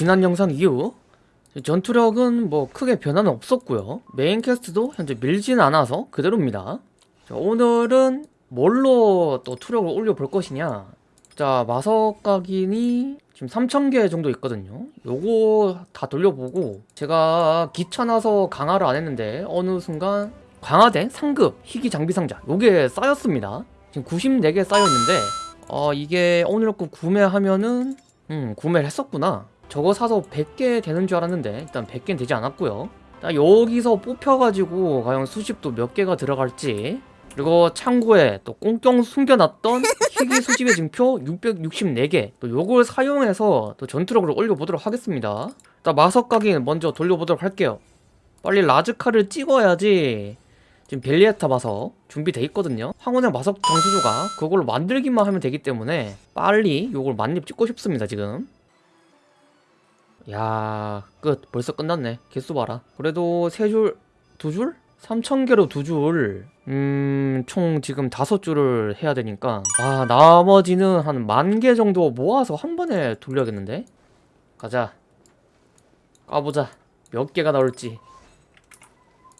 지난 영상 이후 전투력은 뭐 크게 변화는 없었고요. 메인 캐스트도 현재 밀진 않아서 그대로입니다. 자, 오늘은 뭘로 또 투력을 올려볼 것이냐? 자 마석각인이 지금 3000개 정도 있거든요. 요거 다 돌려보고 제가 귀찮아서 강화를 안 했는데 어느 순간 강화된 상급 희귀 장비 상자 요게 쌓였습니다. 지금 94개 쌓여있는데 어 이게 오늘 거 구매하면은 음 구매를 했었구나 저거 사서 100개 되는 줄 알았는데 일단 100개는 되지 않았고요. 자, 여기서 뽑혀가지고 과연 수집도 몇 개가 들어갈지. 그리고 창고에 또 꽁꽁 숨겨놨던 희귀 수집의 증표 664개. 또 요걸 사용해서 또 전투력을 올려보도록 하겠습니다. 일단 마석각인 먼저 돌려보도록 할게요. 빨리 라즈카를 찍어야지. 지금 벨리에타 마석 준비돼 있거든요. 황혼의 마석 정수조가 그걸로 만들기만 하면 되기 때문에 빨리 요걸 만렙 찍고 싶습니다 지금 야, 끝. 벌써 끝났네. 개수 봐라. 그래도 세 줄, 두 줄? 3,000개로 두 줄. 음, 총 지금 다섯 줄을 해야 되니까. 아, 나머지는 한 만 개 정도 모아서 한 번에 돌려야겠는데? 가자. 까보자. 몇 개가 나올지.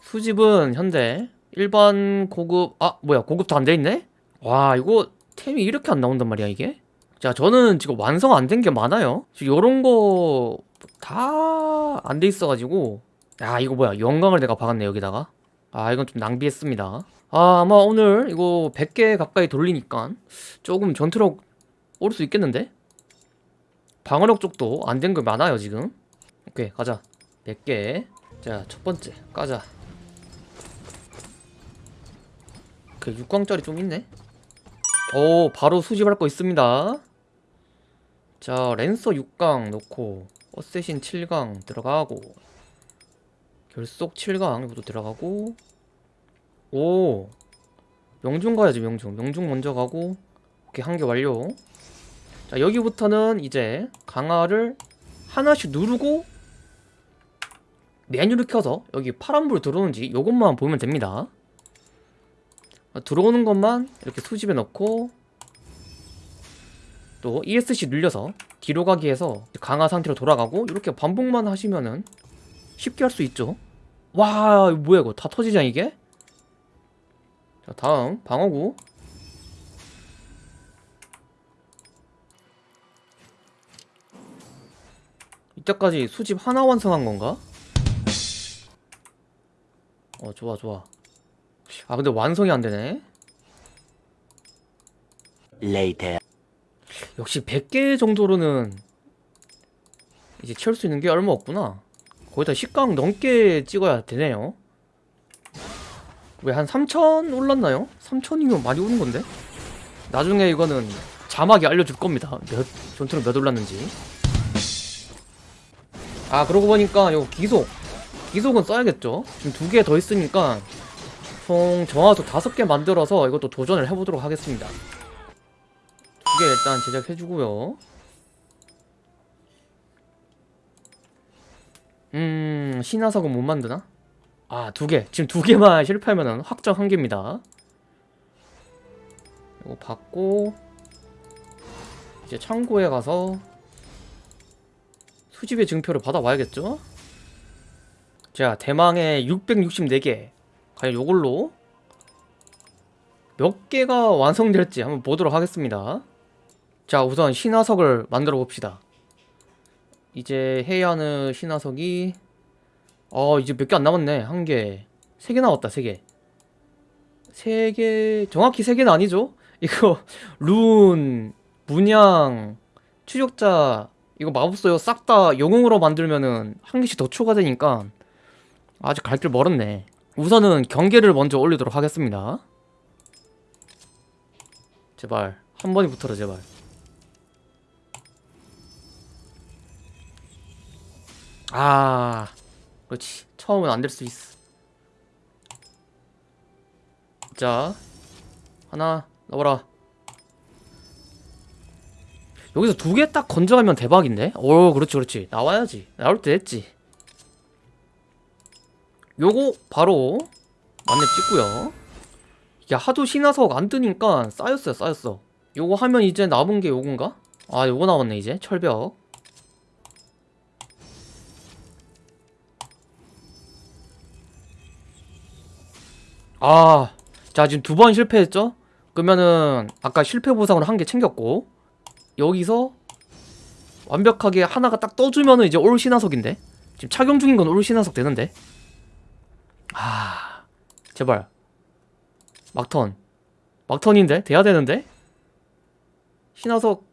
수집은 현재 일반 고급, 아, 뭐야, 고급도 안 돼 있네? 와, 이거 템이 이렇게 안 나온단 말이야, 이게? 자, 저는 지금 완성 안 된 게 많아요. 지금 요런 거 다 안 돼 있어가지고. 야 이거 뭐야? 영광을 내가 박았네 여기다가. 아 이건 좀 낭비했습니다. 아 아마 오늘 이거 100개 가까이 돌리니까 조금 전투력 오를 수 있겠는데? 방어력 쪽도 안 된 거 많아요 지금. 오케이 가자. 100개. 자 첫번째. 까자. 그 6광짜리 좀 있네? 오 바로 수집할 거 있습니다. 자 랜서 6강 넣고 어쌔신 7강 들어가고 결속 7강 이것도 들어가고 오! 명중 가야지 명중. 명중 먼저 가고 오케이 한 개 완료. 자 여기부터는 이제 강화를 하나씩 누르고 메뉴를 켜서 여기 파란불 들어오는지 요것만 보면 됩니다. 들어오는 것만 이렇게 수집해 넣고 또 ESC 눌려서 뒤로 가기 해서 강화 상태로 돌아가고 이렇게 반복만 하시면은 쉽게 할 수 있죠. 와 뭐야 이거? 다 터지자 이게? 자 다음. 방어구. 이때까지 수집 하나 완성한 건가? 어 좋아 좋아. 아 근데 완성이 안 되네. Later. 역시 100개 정도로는 이제 채울 수 있는 게 얼마 없구나. 거기다 10강 넘게 찍어야 되네요. 왜 한 3천 올랐나요? 3천이면 많이 오는 건데? 나중에 이거는 자막이 알려줄 겁니다. 몇 전투력 몇 올랐는지. 아 그러고 보니까 이거 기속. 기속은 써야겠죠? 지금 두 개 더 있으니까 총 정화수 다섯 개 만들어서 이것도 도전을 해보도록 하겠습니다 두 개 일단 제작해주고요. 음 신화석은 못 만드나? 아 두 개. 지금 두 개만 실패하면 확정 한 개입니다. 이거 받고 이제 창고에 가서 수집의 증표를 받아와야겠죠? 자 대망의 664개. 과연 요걸로 몇 개가 완성될지 한번 보도록 하겠습니다 자 우선 신화석을 만들어 봅시다. 이제 해야 하는 신화석이 어 이제 몇 개 안 남았네. 한 개 세 개 나왔다 세개. 세 개 정확히 세 개는 아니죠? 이거 룬 문양 추적자 이거 마법소요 싹 다 영웅으로 만들면은 한 개씩 더 추가되니까 아직 갈 길 멀었네. 우선은 경계를 먼저 올리도록 하겠습니다. 제발. 한 번이 붙어라 제발 아 그렇지. 처음은 안 될 수 있어. 자 하나 넣어라. 여기서 두 개 딱 건져가면 대박인데? 오 그렇지 그렇지. 나와야지. 나올 때 됐지. 요거 바로 만렙 찍고요. 이게 하도 신화석 안 뜨니까 쌓였어요 쌓였어. 요거 하면 이제 남은 게 요건가? 아 요거 나왔네 이제. 철벽 아, 자 지금 두 번 실패했죠? 그러면은 아까 실패 보상으로 한 개 챙겼고 여기서 완벽하게 하나가 딱 떠주면은 이제 올 신화석인데? 지금 착용 중인 건 올 신화석 되는데? 아 제발. 막턴. 막턴인데? 돼야 되는데? 신화석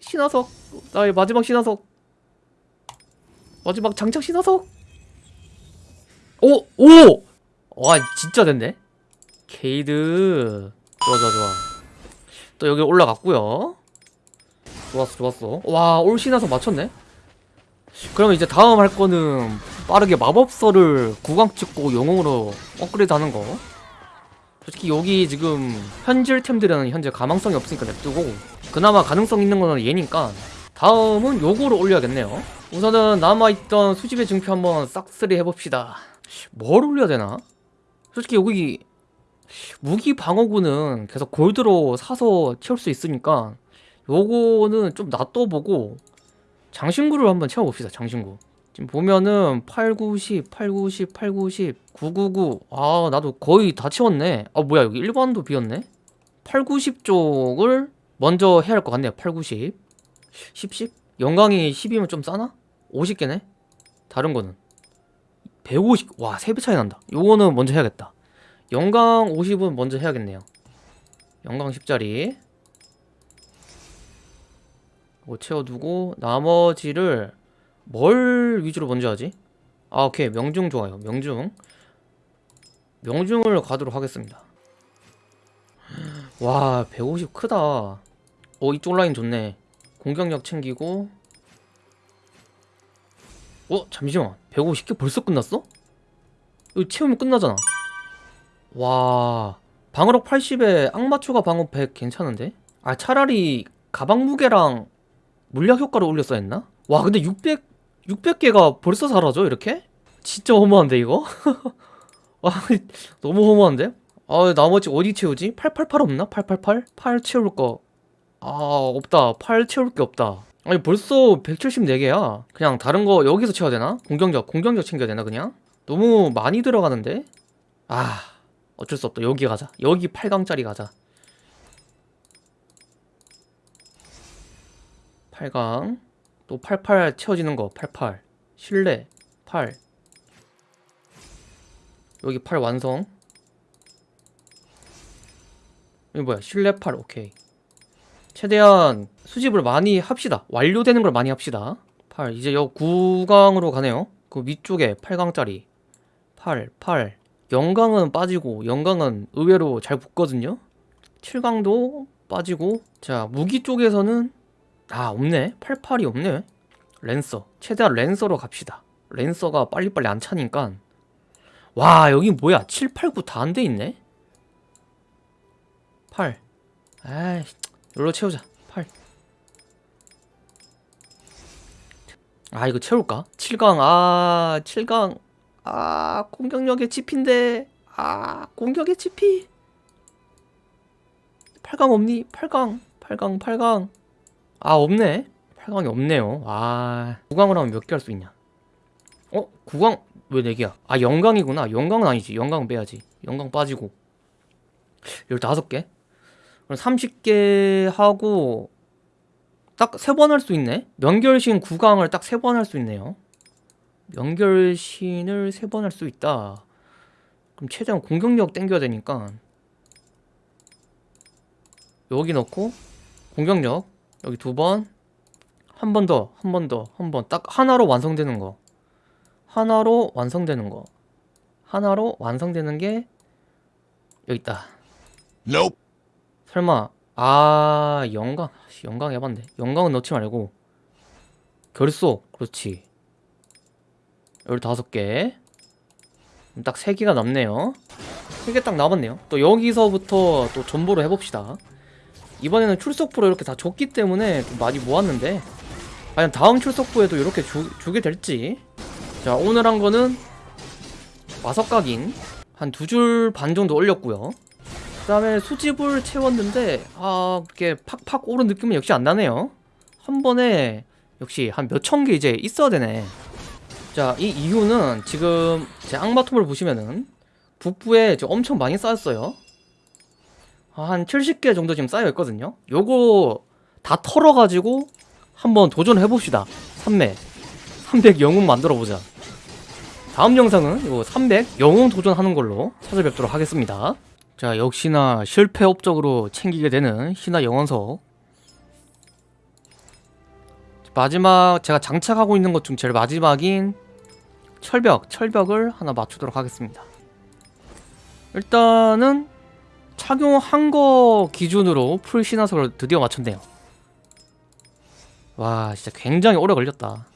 신화석? 나의 마지막 신화석. 마지막 장착 신화석? 오! 오! 와 진짜 됐네. 케이드. 좋아 좋아 좋아. 또 여기 올라갔고요. 좋았어 좋았어. 와 올 신화석 맞췄네. 그러면 이제 다음 할 거는 빠르게 마법서를 구강 찍고 영웅으로 업그레이드 하는 거. 솔직히 여기 지금 현질템들은 현재 가망성이 없으니까 냅두고 그나마 가능성 있는 거는 얘니까 다음은 요거를 올려야겠네요. 우선은 남아있던 수집의 증표 한번 싹쓸이 해봅시다. 뭘 올려야 되나? 솔직히 여기 무기 방어구는 계속 골드로 사서 채울 수 있으니까 요거는 좀 놔둬보고 장신구를 한번 채워봅시다 장신구 지금 보면은 8, 9, 10, 8, 9, 10, 8, 9, 10, 9, 9, 9. 아, 나도 거의 다 채웠네. 아, 뭐야, 여기 1번도 비었네? 8, 9, 10 쪽을 먼저 해야 할 것 같네요. 8, 9, 10. 10, 10? 영광이 10이면 좀 싸나? 50개네? 다른 거는. 150, 와, 3배 차이 난다. 요거는 먼저 해야겠다. 영광 50은 먼저 해야겠네요. 영광 10짜리. 이거 채워두고, 나머지를 뭘 위주로 먼저 하지? 아 오케이 명중 좋아요 명중 명중을 가도록 하겠습니다 와 150 크다 어 이쪽 라인 좋네 공격력 챙기고 어 잠시만 150개 벌써 끝났어? 이거 채우면 끝나잖아 와 방어력 80에 악마 추가 방어 100 괜찮은데? 아 차라리 가방 무게랑 물약 효과를 올렸어야 했나? 와 근데 600 600개가 벌써 사라져 이렇게? 진짜 허무한데 이거? 와 너무 허무한데? 아 나머지 어디 채우지? 888 없나? 888? 8 채울 거 아 없다 8 채울 게 없다 아니 벌써 174개야. 그냥 다른 거 여기서 채워야 되나? 공격력 공격력 챙겨야 되나 그냥? 너무 많이 들어가는데? 아 어쩔 수 없다. 여기 가자. 여기 8강짜리 가자. 8강. 또 88 채워지는 거. 88 실내. 8 여기 8 완성. 여기 뭐야? 실내 8 오케이. 최대한 수집을 많이 합시다. 완료되는 걸 많이 합시다. 8 이제 여 9강으로 가네요. 그 위쪽에 8강짜리. 8 8 영강은 빠지고 영강은 의외로 잘 붙거든요. 7강도 빠지고. 자 무기 쪽에서는 아 없네. 88이 없네. 랜서. 최대한 랜서로 갑시다. 랜서가 빨리빨리 안 차니까. 와 여기 뭐야? 7, 8, 9 다 안 돼 있네? 8 아이 이걸로 채우자 아 이거 채울까? 7강 아 7강. 아 공격력의 지피인데. 아 공격의 지피. 8강 없니? 8강 8강 8강. 아 없네. 8강이 없네요. 아 9강으로 하면 몇 개 할 수 있냐? 어? 9강 왜 4개야? 아 영강이구나. 영강은 아니지. 영강 빼야지. 영강 빠지고. 15개? 그럼 30개 하고 딱 3번 할 수 있네 명결신 9강을 딱 3번 할 수 있네요 명결신을 3번 할 수 있다 그럼 최대한 공격력 땡겨야 되니까 여기 넣고 공격력 여기 두 번, 한 번 더, 한 번 더, 한 번. 딱 하나로 완성되는 거. 하나로 완성되는 거. 하나로 완성되는 게 여기 있다. Nope. 설마 아 영광 씨, 영광 해봤네. 영광은 넣지 말고 결속 그렇지. 열다섯 개. 딱세 개가 남네요. 세개딱 남았네요. 또 여기서부터 또 전보를 해봅시다. 이번에는 출석부로 이렇게 다 줬기 때문에 좀 많이 모았는데 과연 다음 출석부에도 이렇게 주, 주게 될지 자 오늘 한 거는 마석각인 한 두 줄 반 정도 올렸고요 그 다음에 수집을 채웠는데 아 그게 팍팍 오른 느낌은 역시 안 나네요 한 번에 역시 한 몇 천 개 이제 있어야 되네 자 이 이유는 지금 제 악마톱을 보시면은 북부에 엄청 많이 쌓였어요. 한 70개 정도 지금 쌓여 있거든요. 요거 다 털어가지고 한번 도전해 봅시다. 3매 300 영웅 만들어 보자. 다음 영상은 요300 영웅 도전하는 걸로 찾아뵙도록 하겠습니다. 자 역시나 실패 업적으로 챙기게 되는 신화 영원석 마지막 제가 장착하고 있는 것 중 제일 마지막인 철벽 철벽을 하나 맞추도록 하겠습니다. 일단은 착용한 거 기준으로 풀 신화석을 드디어 맞췄네요. 와 진짜 굉장히 오래 걸렸다.